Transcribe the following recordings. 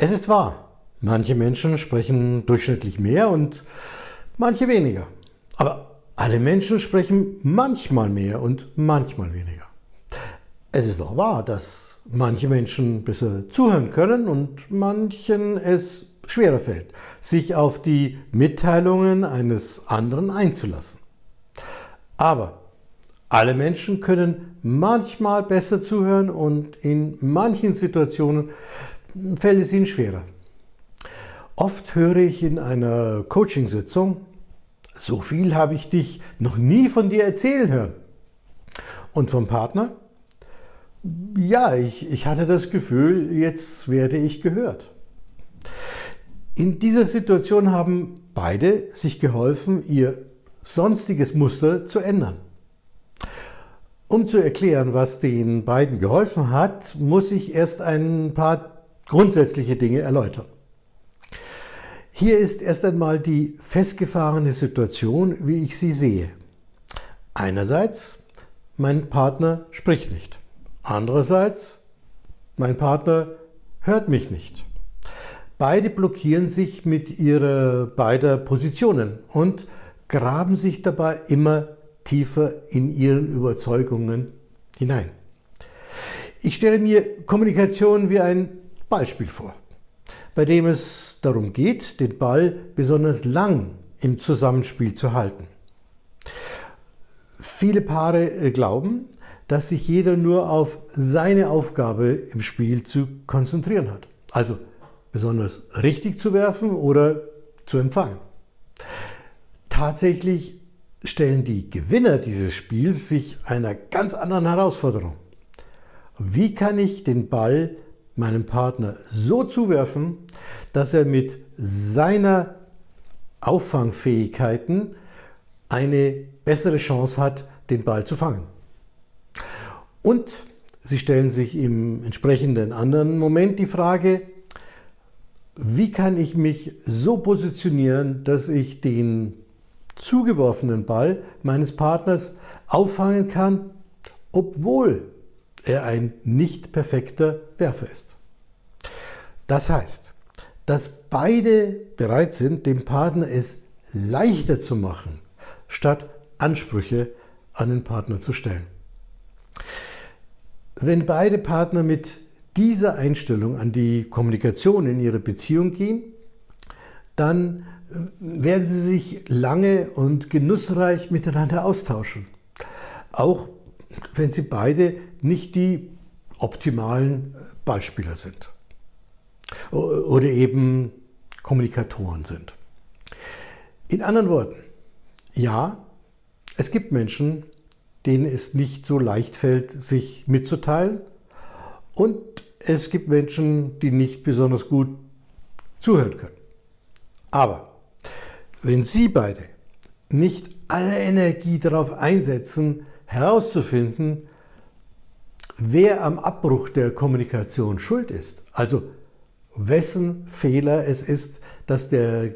Es ist wahr, manche Menschen sprechen durchschnittlich mehr und manche weniger. Aber alle Menschen sprechen manchmal mehr und manchmal weniger. Es ist auch wahr, dass manche Menschen besser zuhören können und manchen es schwerer fällt, sich auf die Mitteilungen eines anderen einzulassen. Aber alle Menschen können manchmal besser zuhören und in manchen Situationen fällt es ihnen schwerer. Oft höre ich in einer Coachingsitzung, so viel habe ich dich noch nie von dir erzählen hören. Und vom Partner, ja, ich, ich hatte das Gefühl, jetzt werde ich gehört. In dieser Situation haben beide sich geholfen, ihr sonstiges Muster zu ändern. Um zu erklären, was den beiden geholfen hat, muss ich erst ein paar grundsätzliche Dinge erläutern. Hier ist erst einmal die festgefahrene Situation, wie ich sie sehe. Einerseits, mein Partner spricht nicht. Andererseits, mein Partner hört mich nicht. Beide blockieren sich mit ihrer beider Positionen und graben sich dabei immer tiefer in ihren Überzeugungen hinein. Ich stelle mir Kommunikation wie ein Beispiel vor, bei dem es darum geht, den Ball besonders lang im Zusammenspiel zu halten. Viele Paare äh, glauben, dass sich jeder nur auf seine Aufgabe im Spiel zu konzentrieren hat. Also besonders richtig zu werfen oder zu empfangen. Tatsächlich stellen die Gewinner dieses Spiels sich einer ganz anderen Herausforderung. Wie kann ich den Ball meinem Partner so zuwerfen, dass er mit seiner Auffangfähigkeiten eine bessere Chance hat, den Ball zu fangen. Und sie stellen sich im entsprechenden anderen Moment die Frage, wie kann ich mich so positionieren, dass ich den zugeworfenen Ball meines Partners auffangen kann, obwohl er ein nicht perfekter Werfer ist. Das heißt, dass beide bereit sind, dem Partner es leichter zu machen, statt Ansprüche an den Partner zu stellen. Wenn beide Partner mit dieser Einstellung an die Kommunikation in ihre Beziehung gehen, dann äh, werden sie sich lange und genussreich miteinander austauschen. Auch wenn sie beide nicht die optimalen Beispieler sind oder eben Kommunikatoren sind. In anderen Worten, ja, es gibt Menschen, denen es nicht so leicht fällt, sich mitzuteilen und es gibt Menschen, die nicht besonders gut zuhören können. Aber wenn Sie beide nicht alle Energie darauf einsetzen, herauszufinden, wer am Abbruch der Kommunikation schuld ist, also wessen Fehler es ist, dass der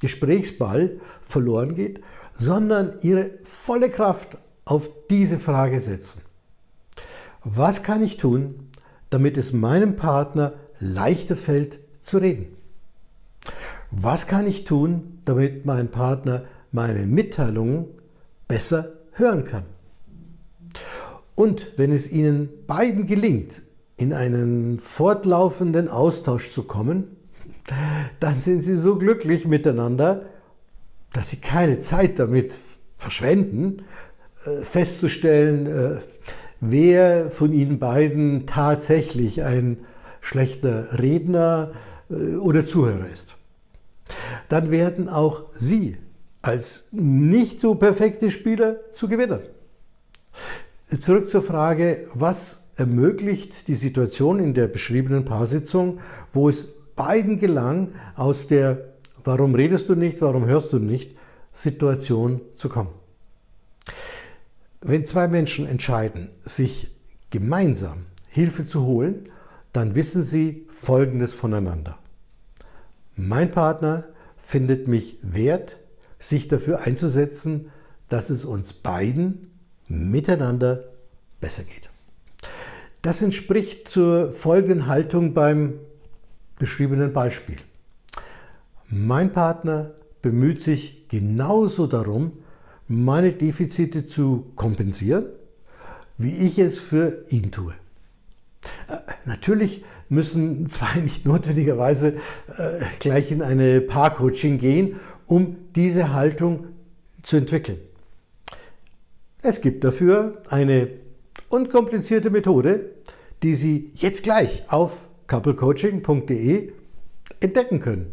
Gesprächsball verloren geht, sondern ihre volle Kraft auf diese Frage setzen. Was kann ich tun, damit es meinem Partner leichter fällt zu reden? Was kann ich tun, damit mein Partner meine Mitteilungen besser hören kann? Und wenn es Ihnen beiden gelingt, in einen fortlaufenden Austausch zu kommen, dann sind Sie so glücklich miteinander, dass Sie keine Zeit damit verschwenden, äh, festzustellen, äh, wer von Ihnen beiden tatsächlich ein schlechter Redner äh, oder Zuhörer ist. Dann werden auch Sie als nicht so perfekte Spieler zu Gewinnern. Zurück zur Frage, was ermöglicht die Situation in der beschriebenen Paarsitzung, wo es beiden gelang, aus der Warum redest du nicht, warum hörst du nicht Situation zu kommen. Wenn zwei Menschen entscheiden, sich gemeinsam Hilfe zu holen, dann wissen sie Folgendes voneinander. Mein Partner findet mich wert, sich dafür einzusetzen, dass es uns beiden miteinander besser geht. Das entspricht zur folgenden Haltung beim beschriebenen Beispiel. Mein Partner bemüht sich genauso darum, meine Defizite zu kompensieren, wie ich es für ihn tue. Äh, natürlich müssen zwei nicht notwendigerweise äh, gleich in eine Paarcoaching gehen, um diese Haltung zu entwickeln. Es gibt dafür eine unkomplizierte Methode, die Sie jetzt gleich auf couplecoaching.de entdecken können.